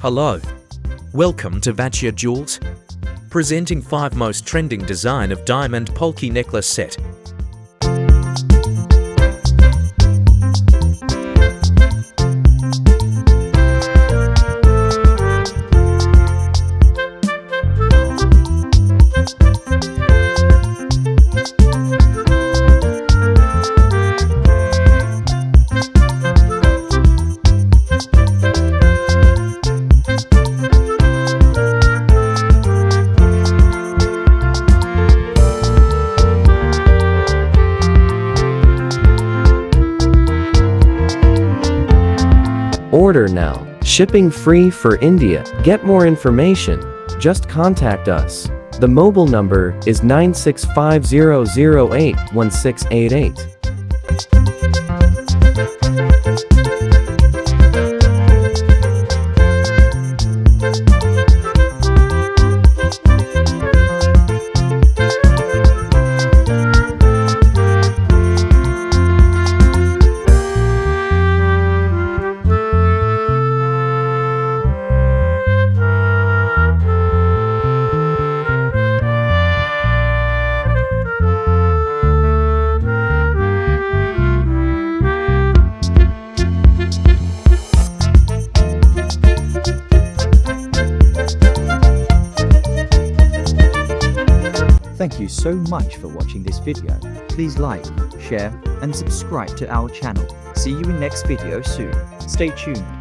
Hello. Welcome to Vachia Jewels. Presenting 5 most trending design of diamond polki necklace set. Order now. Shipping free for India. Get more information. Just contact us. The mobile number is 96500081688. Thank you so much for watching this video. Please like, share and subscribe to our channel. See you in next video soon. Stay tuned.